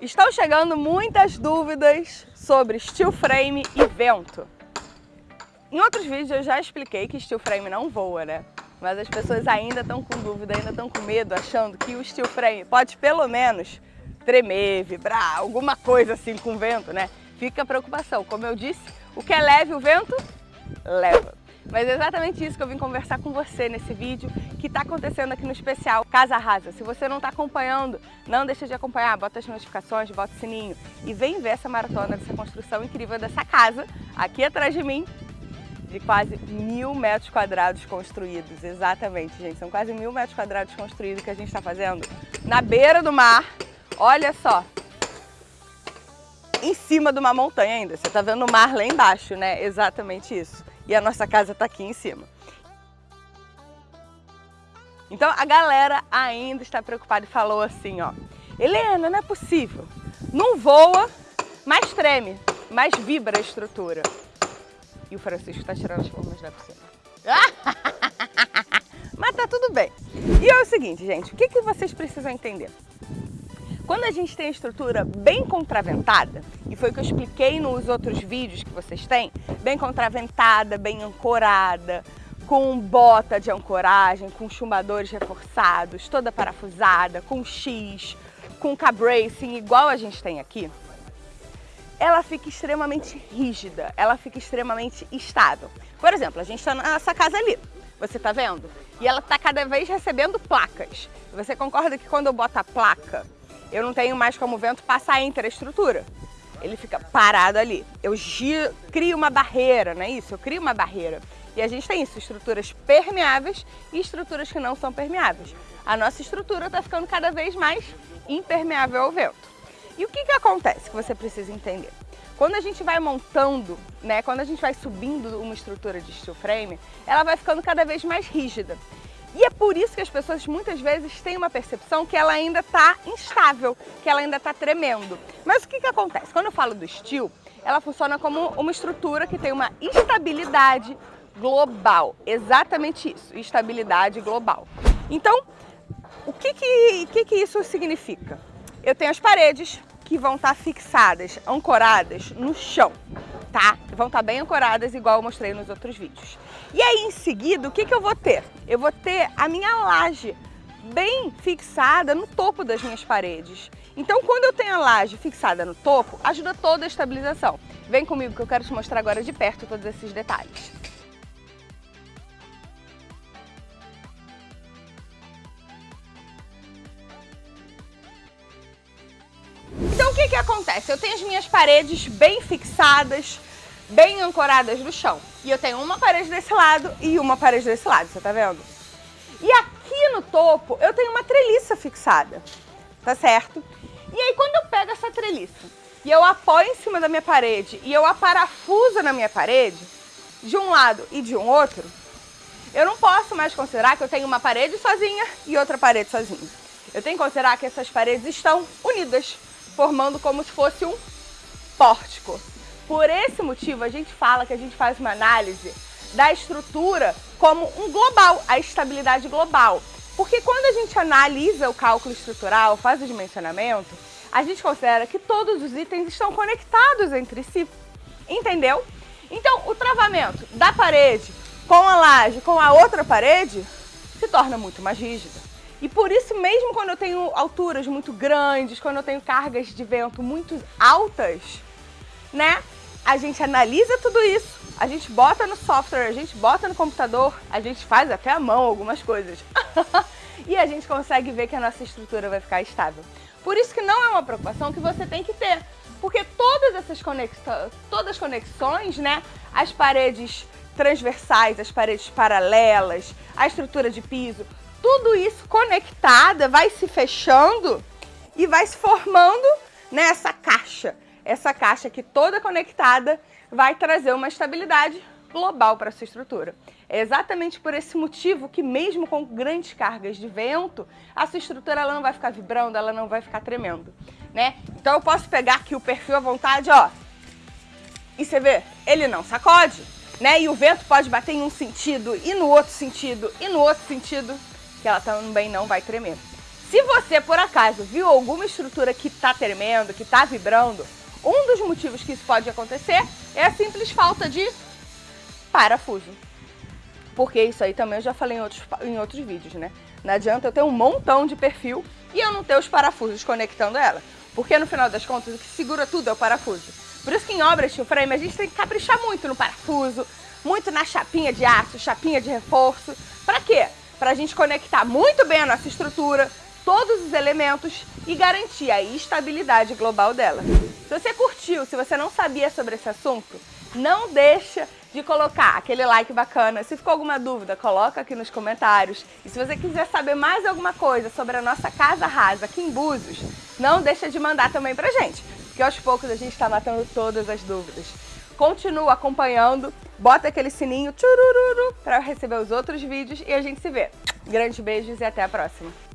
Estão chegando muitas dúvidas sobre steel frame e vento. Em outros vídeos eu já expliquei que steel frame não voa, né? Mas as pessoas ainda estão com dúvida, ainda estão com medo, achando que o steel frame pode pelo menos tremer, vibrar, alguma coisa assim com vento, né? Fica a preocupação. Como eu disse, o que é leve o vento, leva. Mas é exatamente isso que eu vim conversar com você nesse vídeo que está acontecendo aqui no especial Casa Rasa. Se você não está acompanhando, não deixa de acompanhar, bota as notificações, bota o sininho e vem ver essa maratona dessa construção incrível dessa casa aqui atrás de mim, de quase mil metros quadrados construídos. Exatamente, gente, são quase mil metros quadrados construídos que a gente está fazendo na beira do mar. Olha só, em cima de uma montanha ainda. Você está vendo o mar lá embaixo, né? Exatamente isso e a nossa casa está aqui em cima. Então a galera ainda está preocupada e falou assim, ó, Helena, não é possível, não voa, mas treme, mas vibra a estrutura. E o Francisco está tirando as formas da piscina. mas tá tudo bem. E é o seguinte, gente, o que, que vocês precisam entender? Quando a gente tem a estrutura bem contraventada, e foi o que eu expliquei nos outros vídeos que vocês têm, bem contraventada, bem ancorada, com bota de ancoragem, com chumbadores reforçados, toda parafusada, com X, com cabracing, igual a gente tem aqui, ela fica extremamente rígida, ela fica extremamente estável. Por exemplo, a gente está nessa casa ali, você está vendo? E ela está cada vez recebendo placas. Você concorda que quando eu boto a placa eu não tenho mais como o vento passar entre a estrutura. Ele fica parado ali. Eu giro, crio uma barreira, não é isso? Eu crio uma barreira. E a gente tem isso, estruturas permeáveis e estruturas que não são permeáveis. A nossa estrutura está ficando cada vez mais impermeável ao vento. E o que, que acontece que você precisa entender? Quando a gente vai montando, né, quando a gente vai subindo uma estrutura de steel frame, ela vai ficando cada vez mais rígida. E é por isso que as pessoas muitas vezes têm uma percepção que ela ainda está instável, que ela ainda está tremendo. Mas o que, que acontece? Quando eu falo do steel, ela funciona como uma estrutura que tem uma estabilidade global. Exatamente isso, estabilidade global. Então, o que, que, que, que isso significa? Eu tenho as paredes que vão estar tá fixadas, ancoradas no chão tá? Vão estar tá bem ancoradas, igual eu mostrei nos outros vídeos. E aí, em seguida, o que, que eu vou ter? Eu vou ter a minha laje bem fixada no topo das minhas paredes. Então, quando eu tenho a laje fixada no topo, ajuda toda a estabilização. Vem comigo que eu quero te mostrar agora de perto todos esses detalhes. Acontece? Eu tenho as minhas paredes bem fixadas, bem ancoradas no chão. E eu tenho uma parede desse lado e uma parede desse lado, você tá vendo? E aqui no topo eu tenho uma treliça fixada, tá certo? E aí quando eu pego essa treliça e eu apoio em cima da minha parede e eu a parafuso na minha parede, de um lado e de um outro, eu não posso mais considerar que eu tenho uma parede sozinha e outra parede sozinha. Eu tenho que considerar que essas paredes estão unidas, formando como se fosse um pórtico. Por esse motivo, a gente fala que a gente faz uma análise da estrutura como um global, a estabilidade global. Porque quando a gente analisa o cálculo estrutural, faz o dimensionamento, a gente considera que todos os itens estão conectados entre si. Entendeu? Então, o travamento da parede com a laje, com a outra parede, se torna muito mais rígido. E por isso mesmo quando eu tenho alturas muito grandes, quando eu tenho cargas de vento muito altas, né? A gente analisa tudo isso, a gente bota no software, a gente bota no computador, a gente faz até à mão algumas coisas. e a gente consegue ver que a nossa estrutura vai ficar estável. Por isso que não é uma preocupação que você tem que ter, porque todas essas conexões, todas as conexões, né, as paredes transversais, as paredes paralelas, a estrutura de piso, tudo isso conectada vai se fechando e vai se formando nessa caixa. Essa caixa que toda conectada vai trazer uma estabilidade global para sua estrutura. É exatamente por esse motivo que mesmo com grandes cargas de vento, a sua estrutura ela não vai ficar vibrando, ela não vai ficar tremendo, né? Então eu posso pegar aqui o perfil à vontade, ó, e você vê, ele não sacode, né? E o vento pode bater em um sentido e no outro sentido e no outro sentido ela também não vai tremer. Se você, por acaso, viu alguma estrutura que está tremendo, que está vibrando, um dos motivos que isso pode acontecer é a simples falta de parafuso. Porque isso aí também eu já falei em outros, em outros vídeos, né? Não adianta eu ter um montão de perfil e eu não ter os parafusos conectando ela. Porque no final das contas o que segura tudo é o parafuso. Por isso que em obras de frame a gente tem que caprichar muito no parafuso, muito na chapinha de aço, chapinha de reforço. Para quê? Para a gente conectar muito bem a nossa estrutura, todos os elementos e garantir a estabilidade global dela. Se você curtiu, se você não sabia sobre esse assunto, não deixa de colocar aquele like bacana. Se ficou alguma dúvida, coloca aqui nos comentários. E se você quiser saber mais alguma coisa sobre a nossa casa rasa aqui em Búzios, não deixa de mandar também pra gente, porque aos poucos a gente está matando todas as dúvidas. Continua acompanhando, bota aquele sininho para receber os outros vídeos e a gente se vê. Grandes beijos e até a próxima!